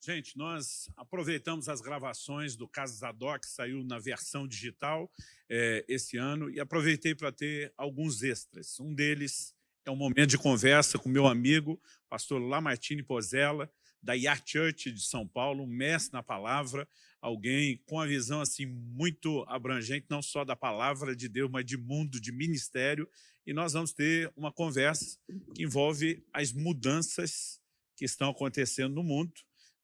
Gente, nós aproveitamos as gravações do Caso Zadok, que saiu na versão digital é, esse ano, e aproveitei para ter alguns extras. Um deles é um momento de conversa com meu amigo, pastor Lamartine Pozella, da Yard Church de São Paulo, um mestre na palavra, alguém com a visão assim muito abrangente, não só da palavra de Deus, mas de mundo, de ministério, e nós vamos ter uma conversa que envolve as mudanças que estão acontecendo no mundo,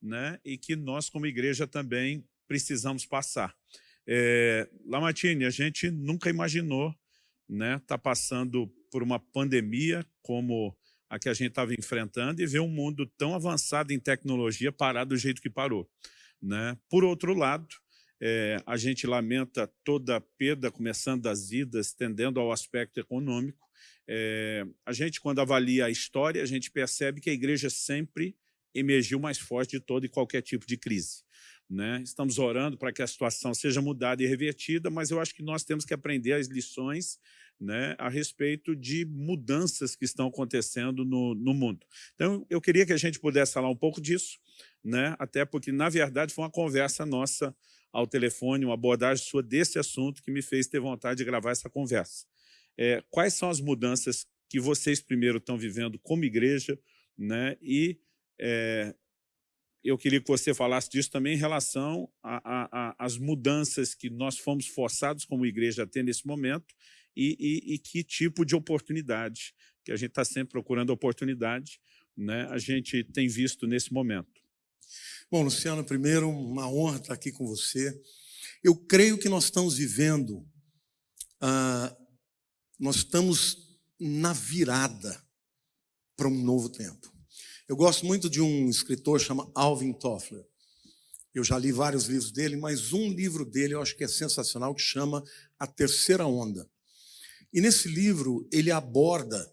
né, e que nós, como igreja, também precisamos passar. É, Lamartine, a gente nunca imaginou né, tá passando por uma pandemia como a que a gente estava enfrentando e ver um mundo tão avançado em tecnologia parar do jeito que parou. Né? Por outro lado, é, a gente lamenta toda a perda, começando das idas, tendendo ao aspecto econômico. É, a gente, quando avalia a história, a gente percebe que a igreja sempre emergiu mais forte de todo e qualquer tipo de crise. Né? Estamos orando para que a situação seja mudada e revertida, mas eu acho que nós temos que aprender as lições né, a respeito de mudanças que estão acontecendo no, no mundo. Então, eu queria que a gente pudesse falar um pouco disso, né, até porque, na verdade, foi uma conversa nossa ao telefone, uma abordagem sua desse assunto que me fez ter vontade de gravar essa conversa. É, quais são as mudanças que vocês primeiro estão vivendo como igreja né, e é, eu queria que você falasse disso também em relação às mudanças que nós fomos forçados como igreja a ter nesse momento e, e, e que tipo de oportunidade, que a gente está sempre procurando oportunidade, né, a gente tem visto nesse momento. Bom, Luciano, primeiro, uma honra estar aqui com você. Eu creio que nós estamos vivendo, ah, nós estamos na virada para um novo tempo. Eu gosto muito de um escritor chamado Alvin Toffler. Eu já li vários livros dele, mas um livro dele eu acho que é sensacional, que chama A Terceira Onda. E nesse livro ele aborda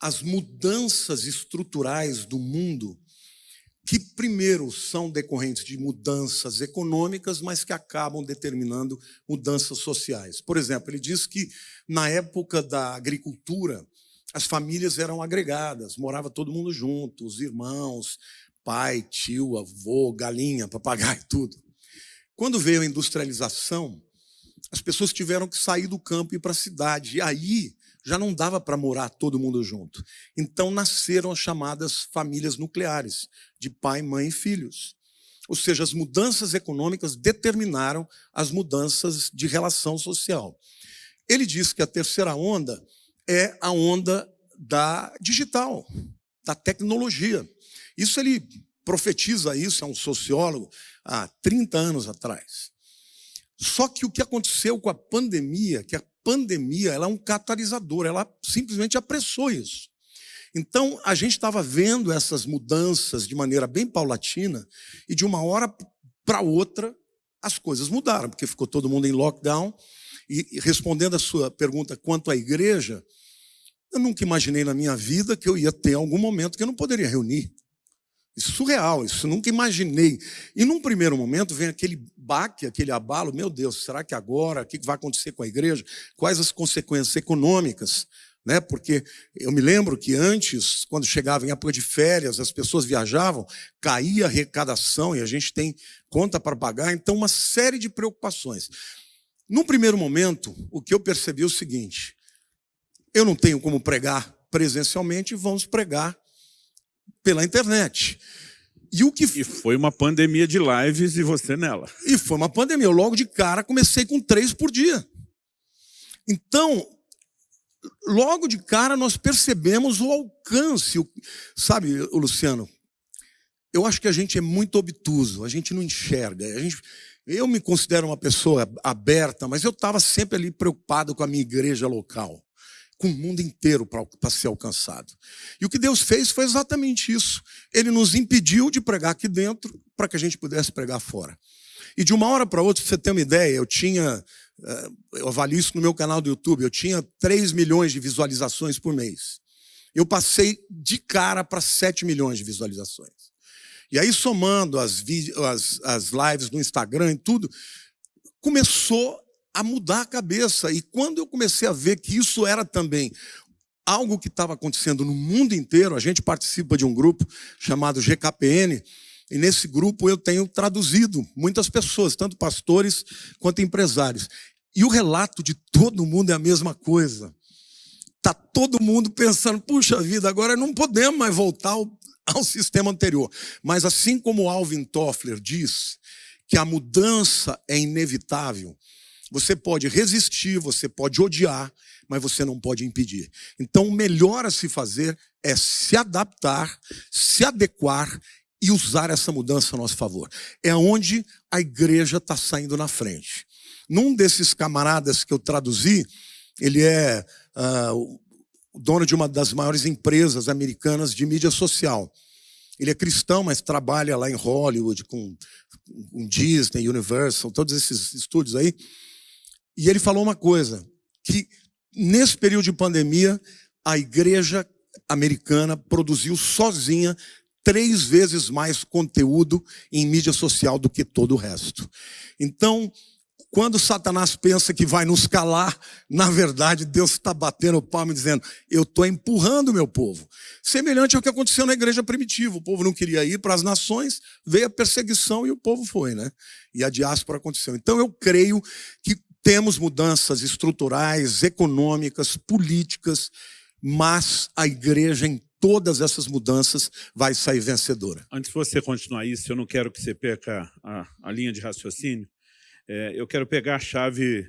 as mudanças estruturais do mundo que primeiro são decorrentes de mudanças econômicas, mas que acabam determinando mudanças sociais. Por exemplo, ele diz que na época da agricultura, as famílias eram agregadas, morava todo mundo junto, os irmãos, pai, tio, avô, galinha, papagaio, tudo. Quando veio a industrialização, as pessoas tiveram que sair do campo e ir para a cidade. E aí já não dava para morar todo mundo junto. Então nasceram as chamadas famílias nucleares, de pai, mãe e filhos. Ou seja, as mudanças econômicas determinaram as mudanças de relação social. Ele diz que a terceira onda é a onda da digital, da tecnologia. Isso ele profetiza isso, é um sociólogo, há 30 anos atrás. Só que o que aconteceu com a pandemia, que a pandemia ela é um catalisador, ela simplesmente apressou isso. Então, a gente estava vendo essas mudanças de maneira bem paulatina e de uma hora para outra as coisas mudaram, porque ficou todo mundo em lockdown. E respondendo a sua pergunta quanto à igreja, eu nunca imaginei na minha vida que eu ia ter algum momento que eu não poderia reunir. Isso é surreal, isso nunca imaginei. E num primeiro momento vem aquele baque, aquele abalo, meu Deus, será que agora, o que vai acontecer com a igreja? Quais as consequências econômicas? Né? Porque eu me lembro que antes, quando chegava em época de férias, as pessoas viajavam, caía a arrecadação e a gente tem conta para pagar, então uma série de preocupações. Num primeiro momento, o que eu percebi é o seguinte, eu não tenho como pregar presencialmente, vamos pregar pela internet. E, o que... e foi uma pandemia de lives e você nela. E foi uma pandemia. Eu logo de cara comecei com três por dia. Então, logo de cara nós percebemos o alcance. Sabe, Luciano, eu acho que a gente é muito obtuso, a gente não enxerga. A gente, eu me considero uma pessoa aberta, mas eu estava sempre ali preocupado com a minha igreja local com o mundo inteiro para ser alcançado. E o que Deus fez foi exatamente isso. Ele nos impediu de pregar aqui dentro para que a gente pudesse pregar fora. E de uma hora para outra, para você ter uma ideia, eu tinha, eh, eu avalio isso no meu canal do YouTube, eu tinha 3 milhões de visualizações por mês. Eu passei de cara para 7 milhões de visualizações. E aí, somando as, as, as lives no Instagram e tudo, começou a mudar a cabeça. E quando eu comecei a ver que isso era também algo que estava acontecendo no mundo inteiro, a gente participa de um grupo chamado GKPN, E nesse grupo eu tenho traduzido muitas pessoas, tanto pastores quanto empresários. E o relato de todo mundo é a mesma coisa. Está todo mundo pensando, puxa vida, agora não podemos mais voltar ao, ao sistema anterior. Mas assim como Alvin Toffler diz que a mudança é inevitável, você pode resistir, você pode odiar, mas você não pode impedir. Então, o melhor a se fazer é se adaptar, se adequar e usar essa mudança a nosso favor. É onde a igreja está saindo na frente. Num desses camaradas que eu traduzi, ele é uh, dono de uma das maiores empresas americanas de mídia social. Ele é cristão, mas trabalha lá em Hollywood com, com Disney, Universal, todos esses estúdios aí. E ele falou uma coisa, que nesse período de pandemia, a igreja americana produziu sozinha três vezes mais conteúdo em mídia social do que todo o resto. Então, quando Satanás pensa que vai nos calar, na verdade Deus está batendo o palmo e dizendo: Eu estou empurrando meu povo. Semelhante ao que aconteceu na igreja primitiva. O povo não queria ir para as nações, veio a perseguição e o povo foi, né? E a diáspora aconteceu. Então eu creio que temos mudanças estruturais, econômicas, políticas, mas a igreja em todas essas mudanças vai sair vencedora. Antes de você continuar isso, eu não quero que você perca a, a linha de raciocínio. É, eu quero pegar a chave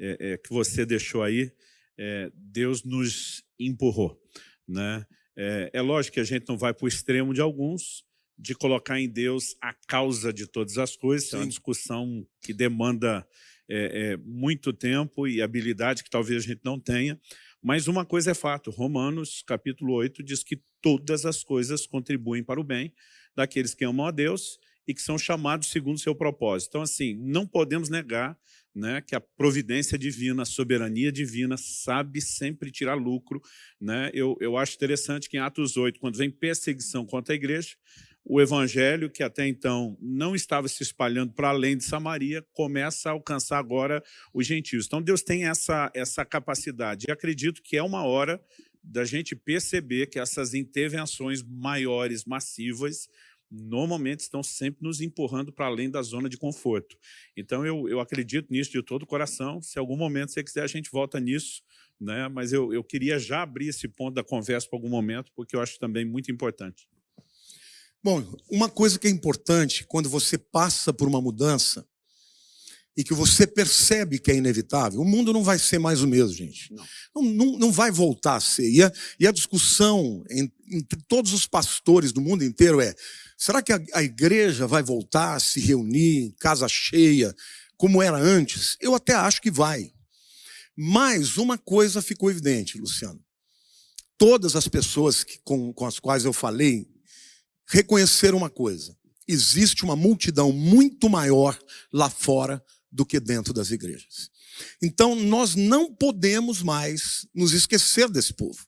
é, é, que você deixou aí. É, Deus nos empurrou. Né? É, é lógico que a gente não vai para o extremo de alguns, de colocar em Deus a causa de todas as coisas. Sim. É uma discussão que demanda é, muito tempo e habilidade que talvez a gente não tenha, mas uma coisa é fato, Romanos capítulo 8 diz que todas as coisas contribuem para o bem daqueles que amam a Deus e que são chamados segundo seu propósito. Então, assim, não podemos negar né, que a providência divina, a soberania divina, sabe sempre tirar lucro. Né? Eu, eu acho interessante que em Atos 8, quando vem perseguição contra a igreja, o evangelho, que até então não estava se espalhando para além de Samaria, começa a alcançar agora os gentios. Então Deus tem essa, essa capacidade. E acredito que é uma hora da gente perceber que essas intervenções maiores, massivas, normalmente estão sempre nos empurrando para além da zona de conforto. Então eu, eu acredito nisso de todo o coração. Se algum momento você quiser, a gente volta nisso. Né? Mas eu, eu queria já abrir esse ponto da conversa para algum momento, porque eu acho também muito importante. Bom, uma coisa que é importante quando você passa por uma mudança e que você percebe que é inevitável, o mundo não vai ser mais o mesmo, gente. Não, não, não, não vai voltar a ser. E a, e a discussão entre todos os pastores do mundo inteiro é, será que a, a igreja vai voltar a se reunir, casa cheia, como era antes? Eu até acho que vai. Mas uma coisa ficou evidente, Luciano. Todas as pessoas que, com, com as quais eu falei reconhecer uma coisa: existe uma multidão muito maior lá fora do que dentro das igrejas. Então, nós não podemos mais nos esquecer desse povo.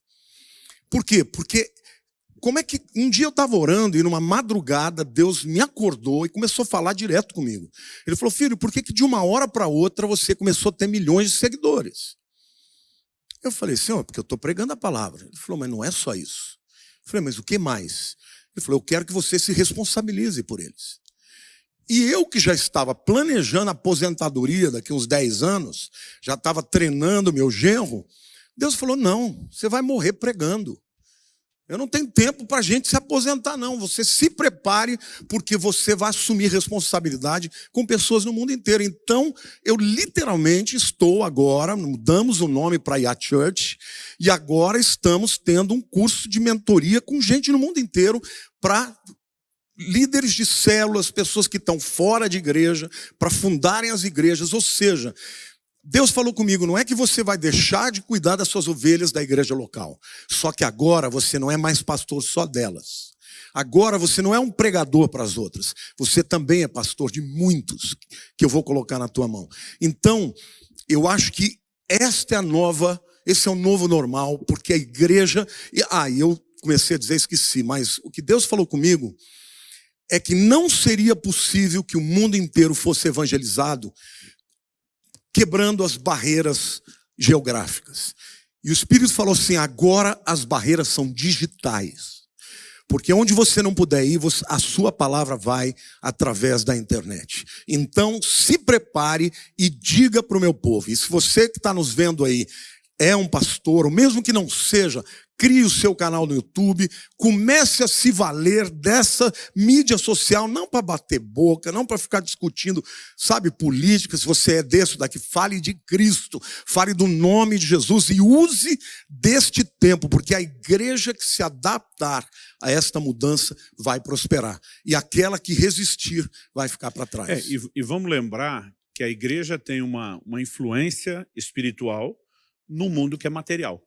Por quê? Porque como é que um dia eu estava orando e numa madrugada Deus me acordou e começou a falar direto comigo. Ele falou, filho, por que, que de uma hora para outra você começou a ter milhões de seguidores? Eu falei, senhor, porque eu estou pregando a palavra. Ele falou, mas não é só isso. Eu falei, mas o que mais? Ele falou, eu quero que você se responsabilize por eles. E eu que já estava planejando a aposentadoria daqui uns 10 anos, já estava treinando meu genro, Deus falou, não, você vai morrer pregando. Eu não tenho tempo para a gente se aposentar, não. Você se prepare, porque você vai assumir responsabilidade com pessoas no mundo inteiro. Então, eu literalmente estou agora, mudamos o nome para Yacht Church, e agora estamos tendo um curso de mentoria com gente no mundo inteiro para líderes de células, pessoas que estão fora de igreja, para fundarem as igrejas. Ou seja, Deus falou comigo, não é que você vai deixar de cuidar das suas ovelhas da igreja local. Só que agora você não é mais pastor só delas. Agora você não é um pregador para as outras. Você também é pastor de muitos que eu vou colocar na tua mão. Então, eu acho que esta é a nova, esse é o novo normal, porque a igreja. Ah, eu comecei a dizer, esqueci, mas o que Deus falou comigo é que não seria possível que o mundo inteiro fosse evangelizado quebrando as barreiras geográficas. E o Espírito falou assim: agora as barreiras são digitais. Porque onde você não puder ir, a sua palavra vai através da internet. Então, se prepare e diga para o meu povo. E se você que está nos vendo aí é um pastor, ou mesmo que não seja, crie o seu canal no YouTube, comece a se valer dessa mídia social, não para bater boca, não para ficar discutindo, sabe, política, se você é desse daqui, fale de Cristo, fale do nome de Jesus e use deste tempo, porque a igreja que se adaptar a esta mudança vai prosperar, e aquela que resistir vai ficar para trás. É, e, e vamos lembrar que a igreja tem uma, uma influência espiritual no mundo que é material.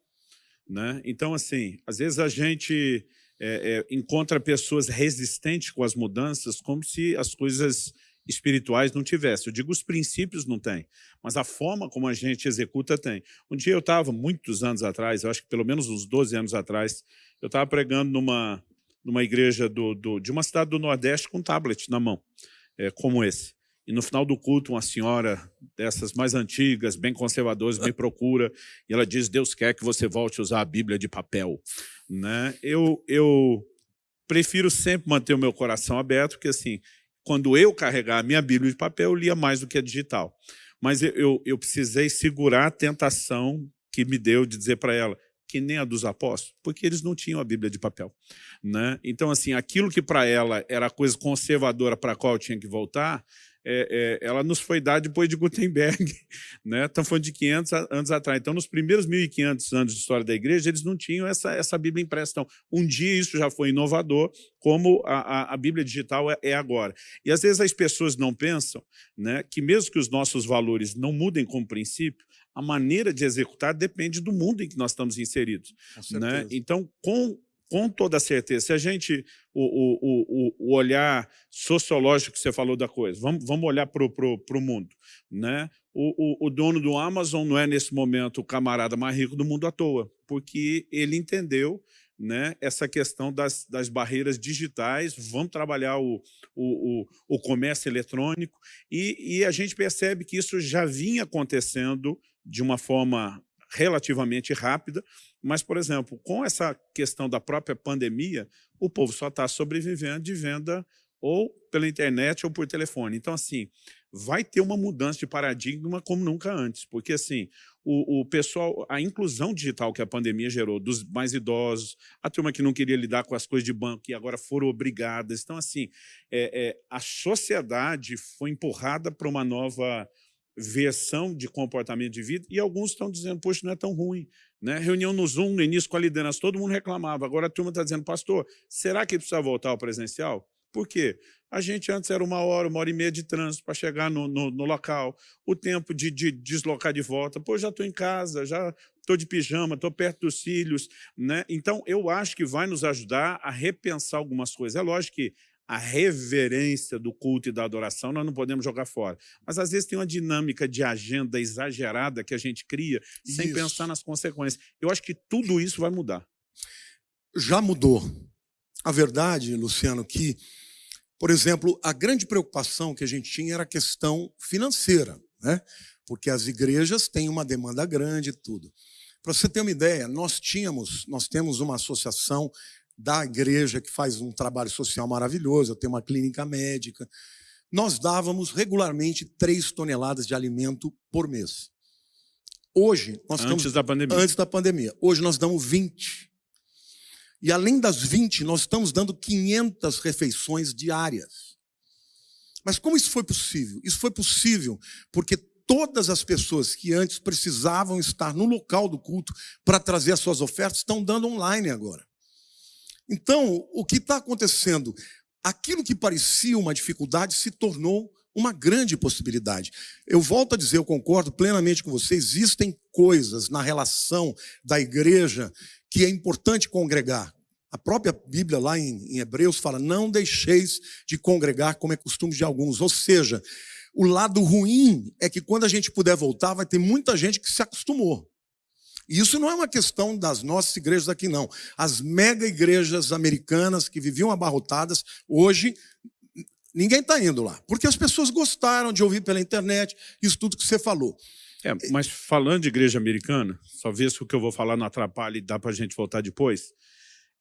Né? Então, assim, às vezes a gente é, é, encontra pessoas resistentes com as mudanças como se as coisas espirituais não tivessem. Eu digo os princípios não tem, mas a forma como a gente executa tem. Um dia eu estava, muitos anos atrás, eu acho que pelo menos uns 12 anos atrás, eu estava pregando numa, numa igreja do, do, de uma cidade do Nordeste com um tablet na mão, é, como esse. E no final do culto, uma senhora dessas mais antigas, bem conservadoras, me procura e ela diz, Deus quer que você volte a usar a Bíblia de papel. Né? Eu, eu prefiro sempre manter o meu coração aberto, porque assim, quando eu carregar a minha Bíblia de papel, eu lia mais do que a digital. Mas eu, eu, eu precisei segurar a tentação que me deu de dizer para ela, que nem a dos apóstolos, porque eles não tinham a Bíblia de papel. Né? Então, assim, aquilo que para ela era a coisa conservadora para a qual eu tinha que voltar, é, é, ela nos foi dada depois de Gutenberg, né? estamos falando de 500 anos atrás. Então, nos primeiros 1.500 anos de história da igreja, eles não tinham essa, essa Bíblia impressa. Então, um dia isso já foi inovador, como a, a, a Bíblia digital é, é, agora. E às vezes as pessoas não pensam né, que mesmo que os nossos valores não mudem como princípio, a maneira de executar depende do mundo em que nós estamos inseridos. Né? Então, com com toda certeza. Se a gente, o, o, o, o olhar sociológico que você falou da coisa, vamos, vamos olhar para o mundo. Né? O, o, o dono do Amazon não é, nesse momento, o camarada mais rico do mundo à toa, porque ele entendeu né, essa questão das, das barreiras digitais, vamos trabalhar o, o, o, o comércio eletrônico, e, e a gente percebe que isso já vinha acontecendo de uma forma relativamente rápida, mas, por exemplo, com essa questão da própria pandemia, o povo só está sobrevivendo de venda ou pela internet ou por telefone. Então, assim, vai ter uma mudança de paradigma como nunca antes, porque, assim, o, o, pessoal, a inclusão digital que a pandemia gerou, dos mais idosos, a turma que não queria lidar com as coisas de banco e agora foram obrigadas. Então, assim, é, é, a sociedade foi empurrada para uma nova versão de comportamento de vida, e alguns estão dizendo, poxa, não é tão ruim. Né? Reunião no Zoom, no início com a liderança, todo mundo reclamava. Agora a turma está dizendo, pastor, será que precisa voltar ao presencial? Por quê? A gente antes era uma hora, uma hora e meia de trânsito para chegar no, no, no, local. O tempo de, de, deslocar de volta. Pô, já estou em casa, já estou de pijama, estou perto dos filhos. Né? Então, eu acho que vai nos ajudar a repensar algumas coisas. É lógico que a reverência do culto e da adoração, nós não podemos jogar fora. Mas, às vezes, tem uma dinâmica de agenda exagerada que a gente cria sem isso. pensar nas consequências. Eu acho que tudo isso vai mudar. Já mudou. A verdade, Luciano, que, por exemplo, a grande preocupação que a gente tinha era a questão financeira, né? porque as igrejas têm uma demanda grande e tudo. Para você ter uma ideia, nós tínhamos, nós temos uma associação da igreja, que faz um trabalho social maravilhoso, tenho uma clínica médica. Nós dávamos regularmente 3 toneladas de alimento por mês. Hoje, nós antes estamos, da pandemia. Antes da pandemia. Hoje nós damos 20. E além das 20, nós estamos dando 500 refeições diárias. Mas como isso foi possível? Isso foi possível porque todas as pessoas que antes precisavam estar no local do culto para trazer as suas ofertas estão dando online agora. Então, o que está acontecendo? Aquilo que parecia uma dificuldade se tornou uma grande possibilidade. Eu volto a dizer, eu concordo plenamente com você, existem coisas na relação da igreja que é importante congregar. A própria Bíblia lá em, em Hebreus fala, não deixeis de congregar como é costume de alguns. Ou seja, o lado ruim é que quando a gente puder voltar, vai ter muita gente que se acostumou. E isso não é uma questão das nossas igrejas aqui, não. As mega igrejas americanas que viviam abarrotadas, hoje ninguém está indo lá. Porque as pessoas gostaram de ouvir pela internet isso tudo que você falou. É, mas falando de igreja americana, só ver se o que eu vou falar não atrapalha e dá para a gente voltar depois.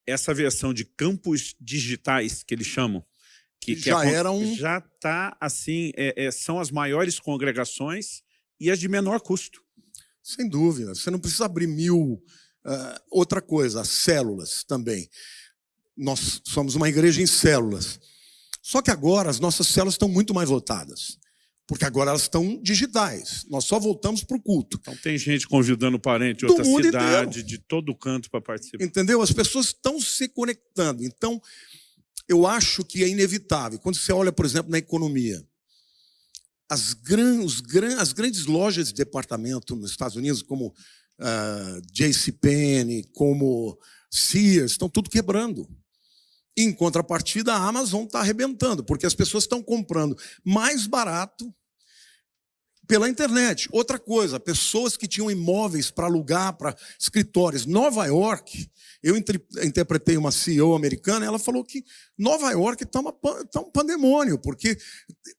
essa versão de campos digitais, que eles chamam, que, que já era um... Já está, assim, é, é, são as maiores congregações e as de menor custo. Sem dúvida. Você não precisa abrir mil... Uh, outra coisa, as células também. Nós somos uma igreja em células. Só que agora as nossas células estão muito mais lotadas. Porque agora elas estão digitais. Nós só voltamos para o culto. Então tem gente convidando parente de outra cidade, inteiro. de todo canto para participar. Entendeu? As pessoas estão se conectando. Então, eu acho que é inevitável. Quando você olha, por exemplo, na economia, as, gran, os, gran, as grandes lojas de departamento nos Estados Unidos, como uh, ah, JCPenney, como Sears, estão tudo quebrando. Em contrapartida, a Amazon está arrebentando, porque as pessoas estão comprando mais barato pela internet. Outra coisa, pessoas que tinham imóveis para alugar para escritórios. Nova York, eu interpretei uma CEO americana, ela falou que Nova York está tá um pandemônio, porque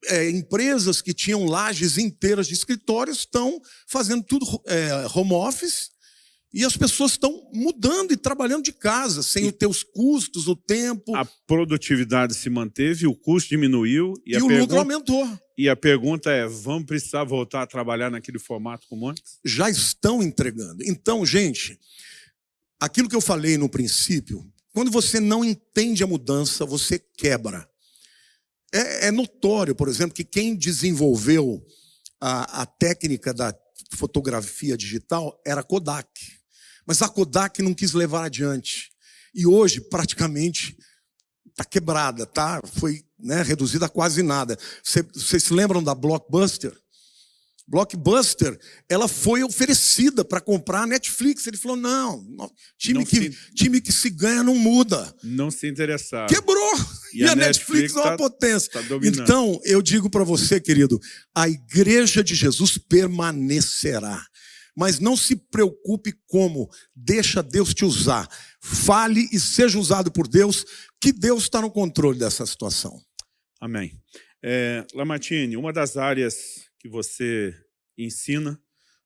é, empresas que tinham lajes inteiras de escritórios estão fazendo tudo é, home office e as pessoas estão mudando e trabalhando de casa, sem e, ter os custos, o tempo. A produtividade se manteve, o custo diminuiu. E, e o pergunta, lucro aumentou. E a pergunta é, vamos precisar voltar a trabalhar naquele formato como antes? Já estão entregando. Então, gente, aquilo que eu falei no princípio, quando você não entende a mudança, você quebra. É, é notório, por exemplo, que quem desenvolveu a, a técnica da fotografia digital era Kodak. Mas a Kodak não quis levar adiante. E hoje, praticamente, está quebrada, tá? foi né, reduzida a quase nada. Vocês se lembram da Blockbuster? Blockbuster, ela foi oferecida para comprar a Netflix. Ele falou, não, time, não que, se... time que se ganha não muda. Não se interessava. Quebrou! E, e a, a, Netflix, Netflix é uma tá, potência. Tá então, eu digo para você, querido, a igreja de Jesus permanecerá. Mas não se preocupe como, deixa Deus te usar. Fale e seja usado por Deus, que Deus está no controle dessa situação. Amém. É, Lamartine, uma das áreas que você ensina.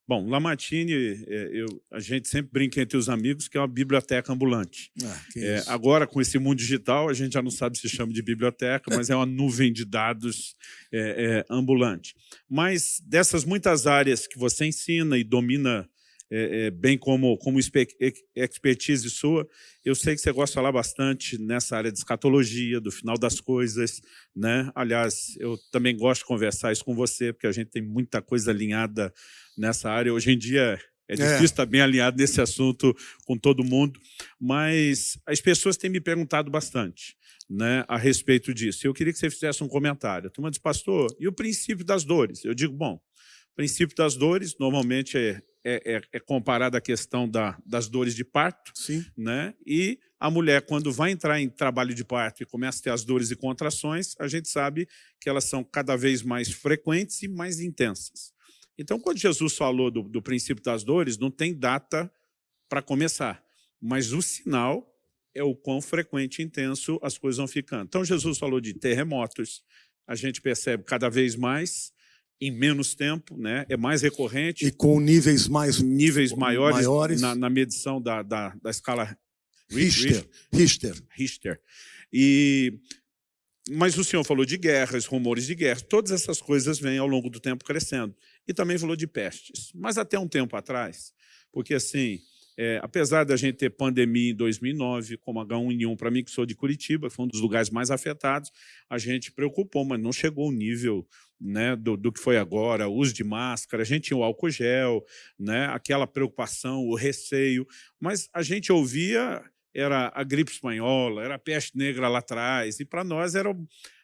Bom, Lamartine, é, eu, a gente sempre brinca entre os amigos que é uma biblioteca ambulante. Ah, é, agora, com esse mundo digital, a gente já não sabe se chama de biblioteca, mas é uma nuvem de dados é, é ambulante. Mas dessas muitas áreas que você ensina e domina é, é, bem como, como expertise sua, eu sei que você gosta de falar bastante nessa área de escatologia, do final das coisas, né? Aliás, eu também gosto de conversar isso com você, porque a gente tem muita coisa alinhada nessa área. Hoje em dia é, é. difícil é. estar bem alinhado nesse assunto com todo mundo, mas as pessoas têm me perguntado bastante né, a respeito disso. Eu queria que você fizesse um comentário. A turma diz, pastor, e o princípio das dores? Eu digo, bom, o princípio das dores normalmente é é, é, é comparada à questão da, das dores de parto, Sim. né? e a mulher, quando vai entrar em trabalho de parto e começa a ter as dores e contrações, a gente sabe que elas são cada vez mais frequentes e mais intensas. Então, quando Jesus falou do, do princípio das dores, não tem data para começar, mas o sinal é o quão frequente e intenso as coisas vão ficando. Então, Jesus falou de terremotos, a gente percebe cada vez mais, em menos tempo, né? é mais recorrente. E com níveis mais níveis maiores, maiores. Na, na, medição da, da, da escala Richter. Richter. Richter. E, mas o senhor falou de guerras, rumores de guerra, todas essas coisas vêm ao longo do tempo crescendo. E também falou de pestes. Mas até um tempo atrás, porque assim, é, apesar da gente ter pandemia em 2009, como H1N1, para mim que sou de Curitiba, foi um dos lugares mais afetados, a gente preocupou, mas não chegou ao nível né, do, do, que foi agora, uso de máscara, a gente tinha o álcool gel, né, aquela preocupação, o receio, mas a gente ouvia, era a gripe espanhola, era a peste negra lá atrás, e para nós era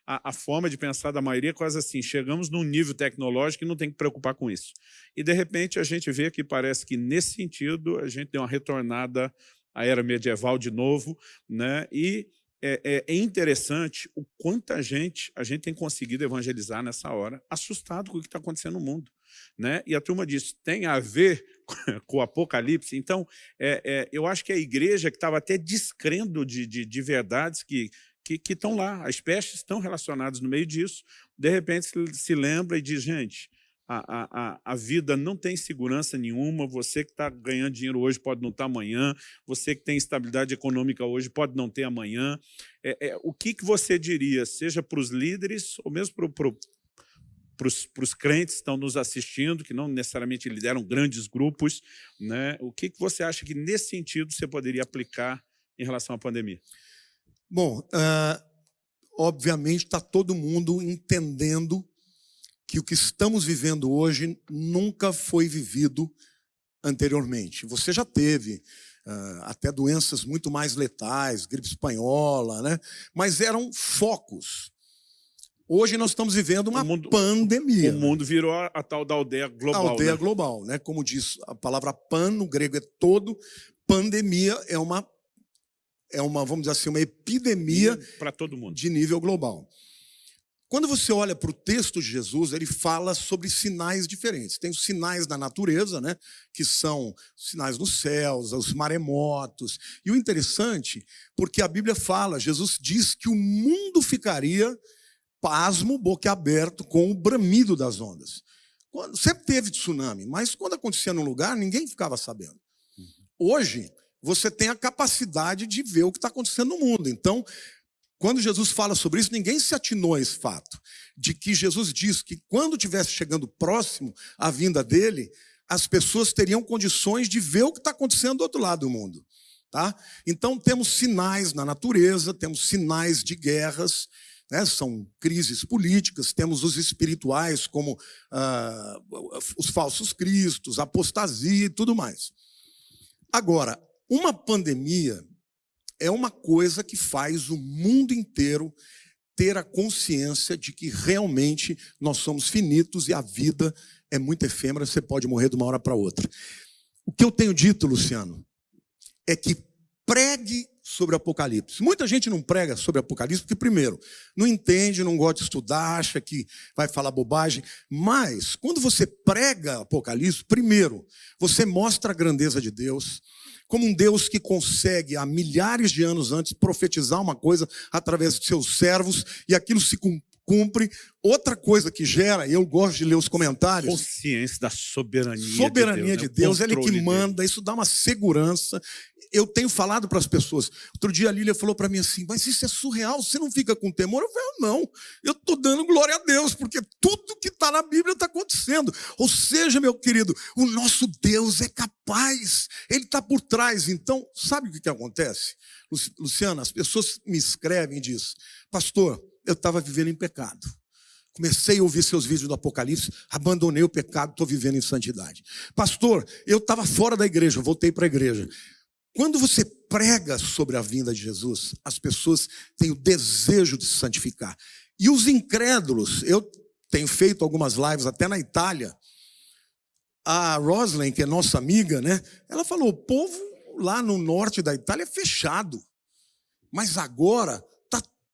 a, a, forma de pensar da maioria quase assim, chegamos num nível tecnológico e não tem que preocupar com isso. E, de repente, a gente vê que parece que, nesse sentido, a gente deu uma retornada à era medieval de novo, né, e é, é, é, interessante o quanta gente a gente tem conseguido evangelizar nessa hora, assustado com o que está acontecendo no mundo. Né? E a turma diz, tem a ver com o Apocalipse? Então, é, é, eu acho que a igreja que estava até descrendo de, de, de verdades que, que, estão lá, as pestes estão relacionadas no meio disso, de repente se, se lembra e diz, gente, a, a, a vida não tem segurança nenhuma, você que está ganhando dinheiro hoje pode não estar tá amanhã, você que tem estabilidade econômica hoje pode não ter amanhã. É, é, o que, que você diria, seja para os líderes ou mesmo para pro, para os crentes que estão nos assistindo, que não necessariamente lideram grandes grupos, né? o que, que você acha que, nesse sentido, você poderia aplicar em relação à pandemia? Bom, uh, obviamente está todo mundo entendendo que o que estamos vivendo hoje nunca foi vivido anteriormente. Você já teve uh, até doenças muito mais letais, gripe espanhola, né? mas eram focos. Hoje nós estamos vivendo uma mundo, pandemia. O mundo virou a, a, tal da aldeia global. A aldeia né? global, né? Como diz a palavra pan, no grego é todo, pandemia é uma, é uma vamos dizer assim, uma epidemia para todo mundo. de nível global. Quando você olha para o texto de Jesus, ele fala sobre sinais diferentes. Tem os sinais da natureza, né, que são sinais dos céus, os maremotos. E o interessante, porque a Bíblia fala, Jesus diz que o mundo ficaria pasmo, boca aberto, com o bramido das ondas. Quando, sempre teve tsunami, mas quando acontecia num lugar, ninguém ficava sabendo. Hoje, você tem a capacidade de ver o que está acontecendo no mundo. Então, quando Jesus fala sobre isso, ninguém se atinou a esse fato, de que Jesus diz que quando tivesse chegando próximo à vinda dele, as pessoas teriam condições de ver o que está acontecendo do outro lado do mundo. Tá? Então temos sinais na natureza, temos sinais de guerras, né? são crises políticas, temos os espirituais, como ah, os falsos cristos, apostasia e tudo mais. Agora, uma pandemia é uma coisa que faz o mundo inteiro ter a consciência de que realmente nós somos finitos e a vida é muito efêmera, você pode morrer de uma hora para outra. O que eu tenho dito, Luciano, é que pregue sobre Apocalipse. Muita gente não prega sobre Apocalipse porque, primeiro, não entende, não gosta de estudar, acha que vai falar bobagem. Mas, quando você prega Apocalipse, primeiro, você mostra a grandeza de Deus, como um Deus que consegue, há milhares de anos antes, profetizar uma coisa através de seus servos e aquilo se cumpre. Outra coisa que gera, eu gosto de ler os comentários. Consciência da soberania, soberania de Deus. De Deus ele que manda, isso dá uma segurança. Eu tenho falado para as pessoas. Outro dia a Lília falou para mim assim: Mas isso é surreal, você não fica com temor? Eu falei: Não, eu estou dando glória a Deus, porque tudo que está na Bíblia está acontecendo. Ou seja, meu querido, o nosso Deus é capaz, ele está por trás. Então, sabe o que, que acontece? Luciana, as pessoas me escrevem e dizem: Pastor, eu estava vivendo em pecado. Comecei a ouvir seus vídeos do Apocalipse, abandonei o pecado, estou vivendo em santidade. Pastor, eu estava fora da igreja, voltei para a igreja. Quando você prega sobre a vinda de Jesus, as pessoas têm o desejo de se santificar. E os incrédulos, eu tenho feito algumas lives até na Itália. A Roslyn, que é nossa amiga, né? Ela falou: o povo lá no norte da Itália é fechado. Mas agora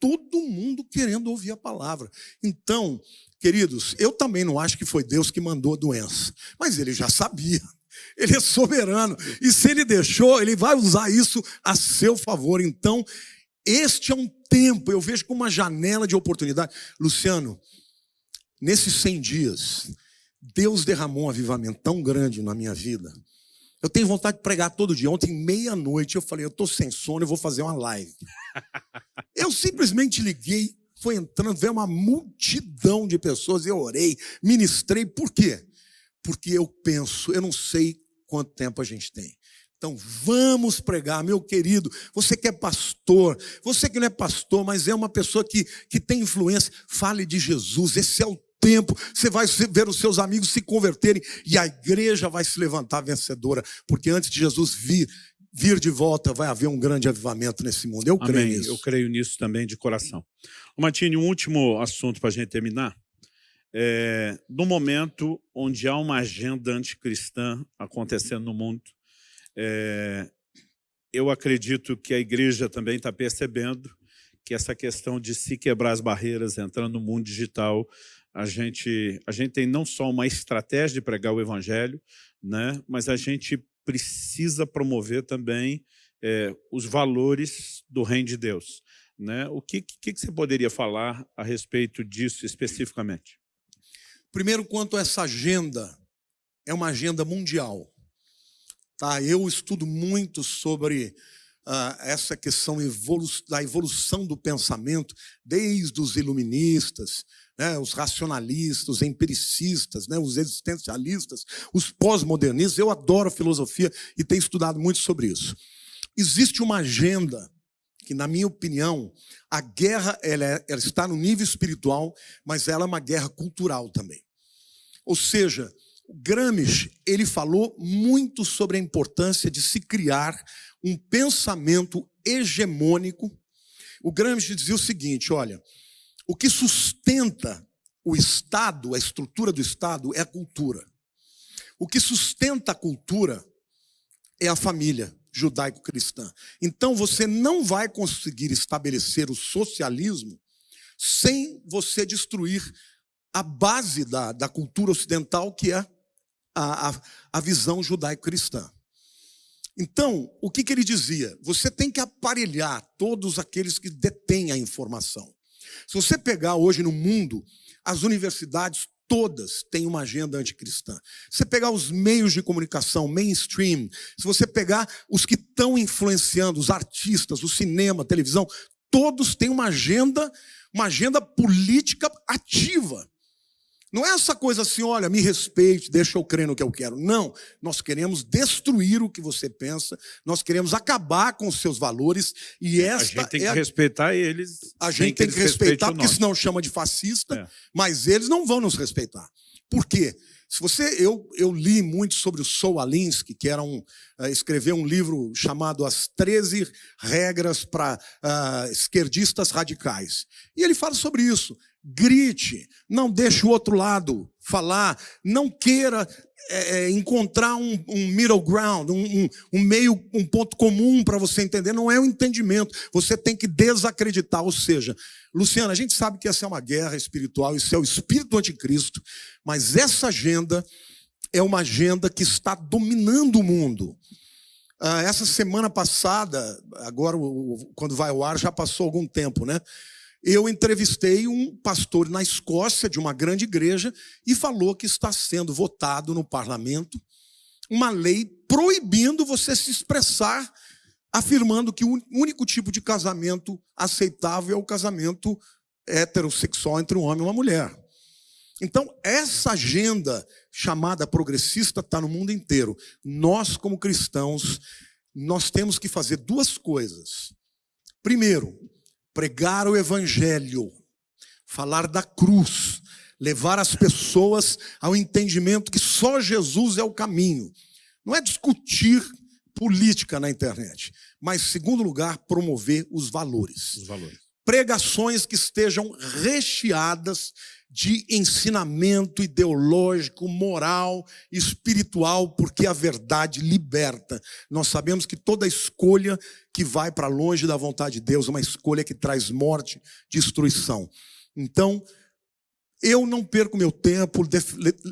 todo mundo querendo ouvir a palavra. Então, queridos, eu também não acho que foi Deus que mandou a doença, mas ele já sabia. Ele é soberano. E se ele deixou, ele vai usar isso a seu favor. Então, este é um tempo, eu vejo como uma janela de oportunidade. Luciano, nesses 100 dias, Deus derramou um avivamento tão grande na minha vida. Eu tenho vontade de pregar todo dia. Ontem, meia-noite, eu falei, eu estou sem sono, eu vou fazer uma live. Eu simplesmente liguei, foi entrando, veio uma multidão de pessoas, eu orei, ministrei. Por quê? Porque eu penso, eu não sei quanto tempo a gente tem. Então vamos pregar, meu querido. Você que é pastor, você que não é pastor, mas é uma pessoa que, que tem influência, fale de Jesus. Esse é o tempo. Você vai ver os seus amigos se converterem e a igreja vai se levantar vencedora, porque antes de Jesus vir, vir de volta, vai haver um grande avivamento nesse mundo. Eu Amém. creio nisso. Eu creio nisso também de coração. O Matini, um último assunto para a gente terminar. É, no momento onde há uma agenda anticristã acontecendo no mundo, é, eu acredito que a igreja também está percebendo que essa questão de se quebrar as barreiras, entrando no mundo digital, a gente, a gente tem não só uma estratégia de pregar o evangelho, né, mas a gente precisa promover também é, os valores do reino de Deus. Né? O que, que, que você poderia falar a respeito disso especificamente? Primeiro, quanto a essa agenda, é uma agenda mundial. Tá? Eu estudo muito sobre uh, essa questão evolu da evolução do pensamento, desde os iluministas, né, os racionalistas, os empiricistas, né, os existencialistas, os pós-modernistas. Eu adoro filosofia e tenho estudado muito sobre isso. Existe uma agenda que, na minha opinião, a guerra ela, é, ela está no nível espiritual, mas ela é uma guerra cultural também. Ou seja, Gramsci ele falou muito sobre a importância de se criar um pensamento hegemônico. O Gramsci dizia o seguinte: olha, o que sustenta o Estado, a estrutura do Estado, é a cultura. O que sustenta a cultura é a família judaico-cristã. Então você não vai conseguir estabelecer o socialismo sem você destruir a base da, da cultura ocidental, que é a, a, a visão judaico-cristã. Então, o que, que ele dizia? Você tem que aparelhar todos aqueles que detêm a informação. Se você pegar hoje no mundo, as universidades todas têm uma agenda anticristã. Se você pegar os meios de comunicação, mainstream, se você pegar os que estão influenciando, os artistas, o cinema, a televisão, todos têm uma agenda, uma agenda política ativa. Não é essa coisa assim, olha, me respeite, deixa eu crer no que eu quero. Não, nós queremos destruir o que você pensa, nós queremos acabar com os seus valores e esta A gente tem que é respeitar eles. A gente tem que, que respeitar, porque senão chama de fascista, é. mas eles não vão nos respeitar. Por quê? Se você, eu, eu li muito sobre o Saul Alinsky, que era um, uh, escreveu um livro chamado As 13 Regras para uh, Esquerdistas Radicais. E ele fala sobre isso grite, não deixe o outro lado falar, não queira é, é, encontrar um, um, middle ground, um, um, um meio, um ponto comum para você entender, não é o um entendimento, você tem que desacreditar, ou seja, Luciana, a gente sabe que essa é uma guerra espiritual, isso é o espírito anticristo, mas essa agenda é uma agenda que está dominando o mundo. Ah, essa semana passada, agora quando vai ao ar, já passou algum tempo, né? Eu entrevistei um pastor na Escócia, de uma grande igreja, e falou que está sendo votado no parlamento uma lei proibindo você se expressar, afirmando que o único tipo de casamento aceitável é o casamento heterossexual entre um homem e uma mulher. Então, essa agenda chamada progressista está no mundo inteiro. Nós, como cristãos, nós temos que fazer duas coisas. Primeiro, pregar o evangelho, falar da cruz, levar as pessoas ao entendimento que só Jesus é o caminho. Não é discutir política na internet, mas, em segundo lugar, promover os valores. Os valores. Pregações que estejam recheadas de ensinamento ideológico, moral, espiritual, porque a verdade liberta. Nós sabemos que toda escolha que vai para longe da vontade de Deus é uma escolha que traz morte, destruição. Então, eu não perco meu tempo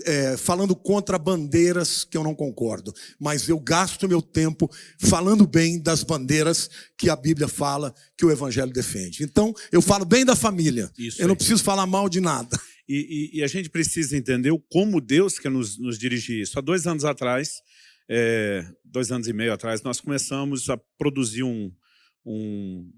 é, falando contra bandeiras que eu não concordo, mas eu gasto meu tempo falando bem das bandeiras que a Bíblia fala, que o Evangelho defende. Então, eu falo bem da família, Isso eu não preciso falar mal de nada. E, e, e, a gente precisa entender como Deus quer nos, nos dirigir isso. Há dois anos atrás, é, dois anos e meio atrás, nós começamos a produzir um, um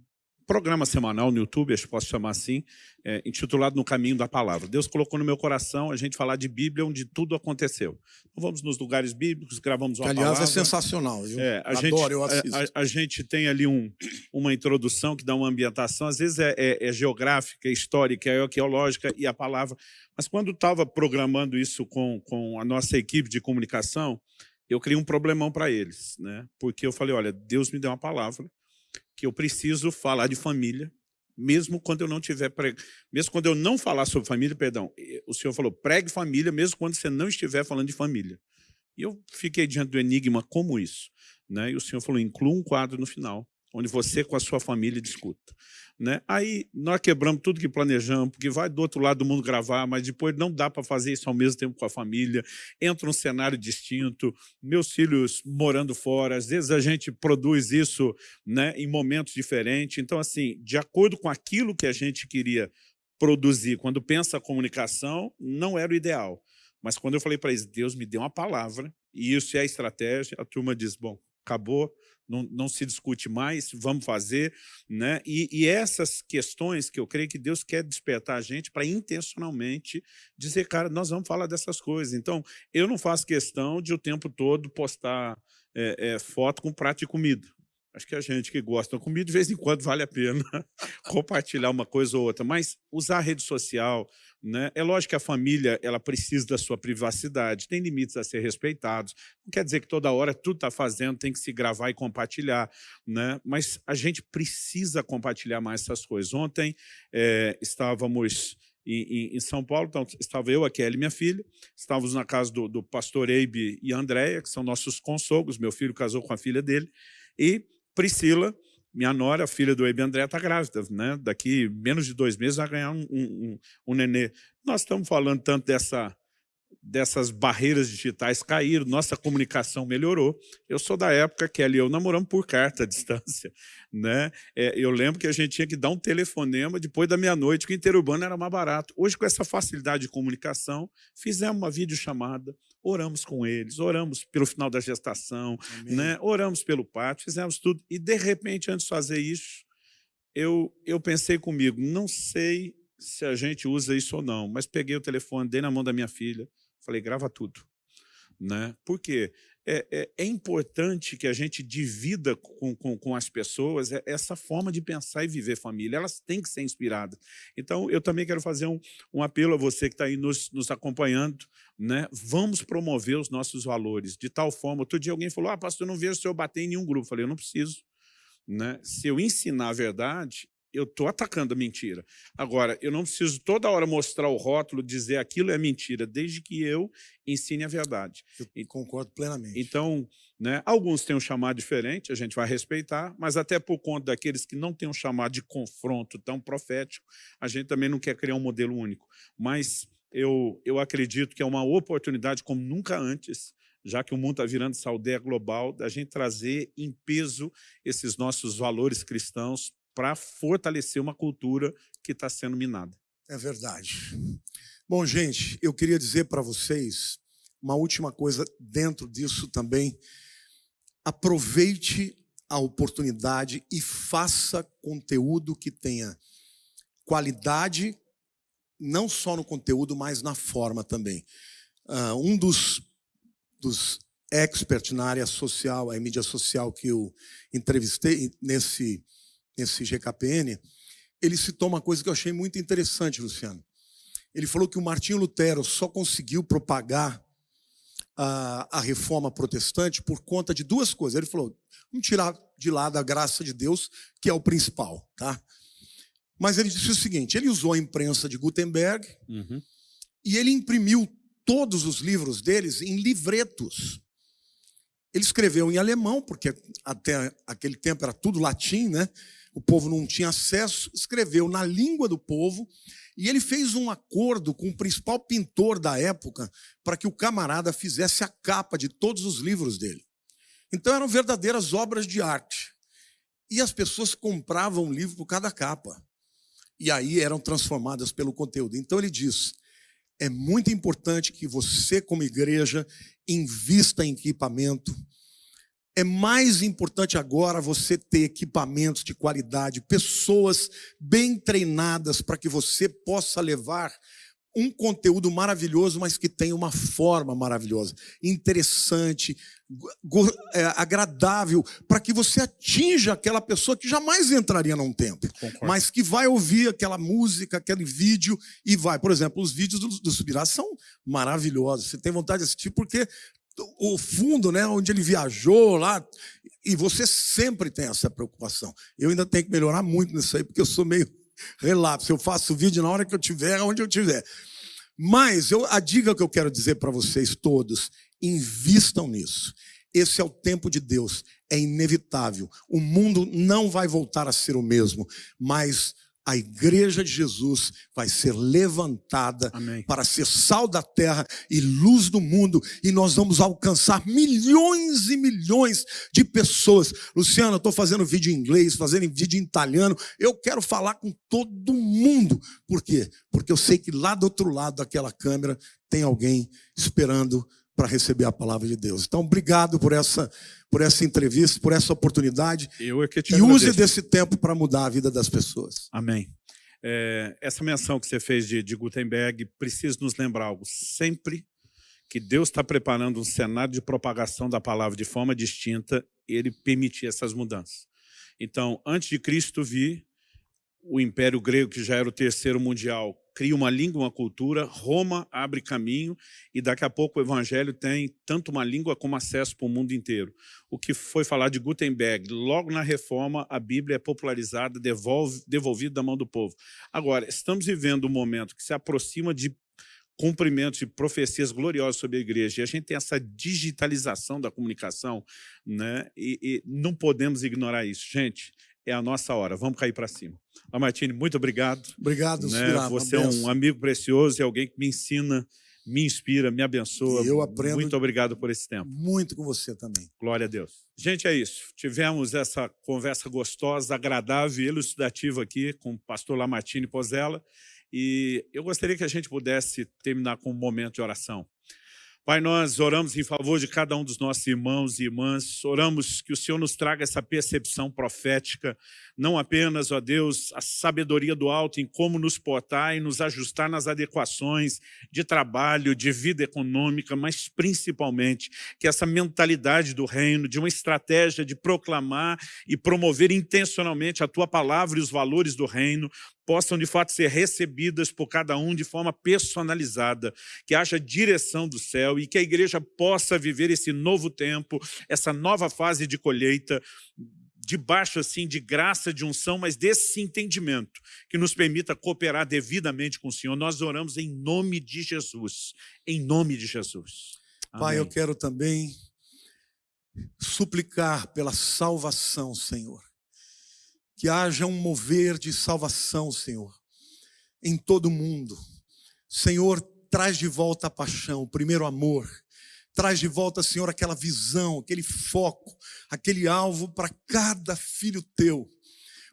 programa semanal no YouTube, acho que posso chamar assim, é, intitulado No Caminho da Palavra. Deus colocou no meu coração a gente falar de Bíblia onde tudo aconteceu. Então vamos nos lugares bíblicos, gravamos uma Aliás, é palavra. é sensacional. Eu é, a adoro, gente, eu assisto. A, a, a, gente tem ali um, uma introdução que dá uma ambientação, às vezes é, é, é geográfica, é histórica, é arqueológica e a palavra. Mas quando estava programando isso com, com a nossa equipe de comunicação, eu criei um problemão para eles, né? porque eu falei, olha, Deus me deu uma palavra, que eu preciso falar de família, mesmo quando eu não tiver preg... mesmo quando eu não falar sobre família, perdão, o senhor falou pregue família, mesmo quando você não estiver falando de família. E eu fiquei diante do enigma como isso, né? E o senhor falou inclua um quadro no final, onde você com a sua família discuta. Né? Aí nós quebramos tudo que planejamos, porque vai do outro lado do mundo gravar, mas depois não dá para fazer isso ao mesmo tempo com a família, entra um cenário distinto, meus filhos morando fora, às vezes a gente produz isso né, em momentos diferentes. Então, assim, de acordo com aquilo que a gente queria produzir. Quando pensa a comunicação, não era o ideal. Mas quando eu falei para eles, Deus me deu uma palavra, e isso é a estratégia, a turma diz, bom, acabou, não, não se discute mais, vamos fazer. Né? E, e, essas questões que eu creio que Deus quer despertar a gente para intencionalmente dizer, cara, nós vamos falar dessas coisas. Então, eu não faço questão de o tempo todo postar é, é, foto com prato de comida. Acho que a gente que gosta de comida, de vez em quando vale a pena compartilhar uma coisa ou outra. Mas usar rede social, né? é lógico que a família ela precisa da sua privacidade, tem limites a ser respeitados. Não quer dizer que toda hora tudo está fazendo, tem que se gravar e compartilhar. Né? Mas a gente precisa compartilhar mais essas coisas. Ontem é, estávamos em, em, São Paulo, então estava eu, a Kelly, minha filha, estávamos na casa do, do pastor Eibe e Andréia, que são nossos consogros, meu filho casou com a filha dele, e Priscila, minha nora, filha do Ebe André, está grávida. Né? Daqui menos de dois meses vai ganhar um, um, um nenê. Nós estamos falando tanto dessa dessas barreiras digitais caíram, nossa comunicação melhorou. Eu sou da época que e eu namoramos por carta à distância. Né? É, eu lembro que a gente tinha que dar um telefonema depois da meia-noite, que o interurbano era mais barato. Hoje, com essa facilidade de comunicação, fizemos uma videochamada, oramos com eles, oramos pelo final da gestação, né? oramos pelo parto, fizemos tudo. E, de repente, antes de fazer isso, eu, eu pensei comigo, não sei se a gente usa isso ou não, mas peguei o telefone, dei na mão da minha filha, Falei, grava tudo. Né? Por quê? É, é, é, importante que a gente divida com, com, com, as pessoas essa forma de pensar e viver família. Elas têm que ser inspiradas. Então, eu também quero fazer um, um apelo a você que está aí nos, nos acompanhando. Né? Vamos promover os nossos valores de tal forma. Outro dia alguém falou, ah, pastor, eu não vejo o senhor bater em nenhum grupo. Falei, eu não preciso. Né? Se eu ensinar a verdade, eu estou atacando a mentira. Agora, eu não preciso toda hora mostrar o rótulo, dizer aquilo é mentira, desde que eu ensine a verdade. Eu concordo plenamente. Então, né, alguns têm um chamado diferente, a gente vai respeitar, mas até por conta daqueles que não têm um chamado de confronto tão profético, a gente também não quer criar um modelo único. Mas eu, eu acredito que é uma oportunidade como nunca antes, já que o mundo está virando essa aldeia global, da gente trazer em peso esses nossos valores cristãos para fortalecer uma cultura que está sendo minada. É verdade. Bom, gente, eu queria dizer para vocês uma última coisa dentro disso também. Aproveite a oportunidade e faça conteúdo que tenha qualidade, não só no conteúdo, mas na forma também. Uh, um dos, dos experts na área social, a mídia social que eu entrevistei nesse nesse GKPN, ele citou uma coisa que eu achei muito interessante, Luciano. Ele falou que o Martinho Lutero só conseguiu propagar a, a reforma protestante por conta de duas coisas. Ele falou, vamos tirar de lado a graça de Deus, que é o principal. Tá? Mas ele disse o seguinte, ele usou a imprensa de Gutenberg uhum. e ele imprimiu todos os livros deles em livretos. Ele escreveu em alemão, porque até aquele tempo era tudo latim, né? O povo não tinha acesso, escreveu na língua do povo e ele fez um acordo com o principal pintor da época para que o camarada fizesse a capa de todos os livros dele. Então eram verdadeiras obras de arte. E as pessoas compravam um livro por cada capa. E aí eram transformadas pelo conteúdo. Então ele diz: é muito importante que você, como igreja, invista em equipamento, é mais importante agora você ter equipamentos de qualidade, pessoas bem treinadas para que você possa levar um conteúdo maravilhoso, mas que tenha uma forma maravilhosa, interessante, é, agradável, para que você atinja aquela pessoa que jamais entraria num templo, mas que vai ouvir aquela música, aquele vídeo e vai. Por exemplo, os vídeos do, do Subirá são maravilhosos. Você tem vontade de assistir porque o fundo, né, onde ele viajou lá, e você sempre tem essa preocupação. Eu ainda tenho que melhorar muito nisso aí, porque eu sou meio relapso. Eu faço vídeo na hora que eu tiver, onde eu tiver. Mas eu, a dica que eu quero dizer para vocês todos, invistam nisso. Esse é o tempo de Deus, é inevitável. O mundo não vai voltar a ser o mesmo, mas a igreja de Jesus vai ser levantada Amém. para ser sal da terra e luz do mundo, e nós vamos alcançar milhões e milhões de pessoas. Luciano, eu estou fazendo vídeo em inglês, fazendo vídeo em italiano, eu quero falar com todo mundo. Por quê? Porque eu sei que lá do outro lado daquela câmera tem alguém esperando para receber a palavra de Deus. Então, obrigado por essa, por essa entrevista, por essa oportunidade. Eu é que te E use agradeço. desse tempo para mudar a vida das pessoas. Amém. É, essa menção que você fez de, de Gutenberg precisa nos lembrar algo. Sempre que Deus está preparando um cenário de propagação da palavra de forma distinta, ele permitia essas mudanças. Então, antes de Cristo vir, o Império Grego, que já era o terceiro mundial, cria uma língua, uma cultura, Roma abre caminho e daqui a pouco o Evangelho tem tanto uma língua como acesso para o mundo inteiro. O que foi falar de Gutenberg, logo na Reforma, a Bíblia é popularizada, devolve, devolvida da mão do povo. Agora, estamos vivendo um momento que se aproxima de cumprimentos de profecias gloriosas sobre a igreja, e a gente tem essa digitalização da comunicação, né? e, e não podemos ignorar isso. Gente, é a nossa hora, vamos cair para cima. Lamartine, muito obrigado. Obrigado, Né? Você é um amigo precioso e alguém que me ensina, me inspira, me abençoa. E eu aprendo- Muito obrigado por esse tempo. Muito com você também. Glória a Deus. Gente, é isso. Tivemos essa conversa gostosa, agradável e elucidativa aqui com o pastor Lamartine Pozella. E eu gostaria que a gente pudesse terminar com um momento de oração. Pai, nós oramos em favor de cada um dos nossos irmãos e irmãs, oramos que o Senhor nos traga essa percepção profética, não apenas, ó Deus, a sabedoria do alto em como nos portar e nos ajustar nas adequações de trabalho, de vida econômica, mas principalmente que essa mentalidade do reino, de uma estratégia de proclamar e promover intencionalmente a Tua palavra e os valores do reino, possam de fato ser recebidas por cada um de forma personalizada, que haja direção do céu e que a igreja possa viver esse novo tempo, essa nova fase de colheita, debaixo assim de graça, de unção, mas desse entendimento que nos permita cooperar devidamente com o Senhor. Nós oramos em nome de Jesus, em nome de Jesus. Pai, eu Amém. quero também suplicar pela salvação, Senhor. Que haja um mover de salvação, Senhor, em todo o mundo. Senhor, traz de volta a paixão, o primeiro amor. Traz de volta, Senhor, aquela visão, aquele foco, aquele alvo para cada filho teu.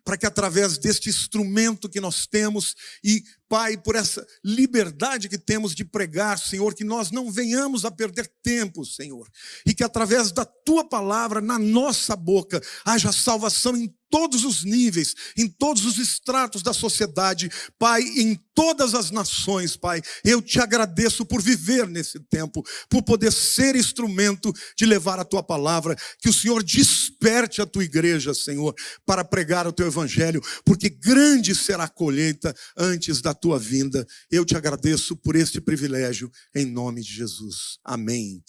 Para que através deste instrumento que nós temos e, Pai, por essa liberdade que temos de pregar, Senhor, que nós não venhamos a perder tempo, Senhor. E que através da tua palavra, na nossa boca, haja salvação em todos os níveis, em todos os estratos da sociedade, Pai, em todas as nações, Pai. Eu te agradeço por viver nesse tempo, por poder ser instrumento de levar a tua palavra, que o Senhor desperte a tua igreja, Senhor, para pregar o teu evangelho, porque grande será a colheita antes da tua vinda. Eu te agradeço por este privilégio, em nome de Jesus. Amém.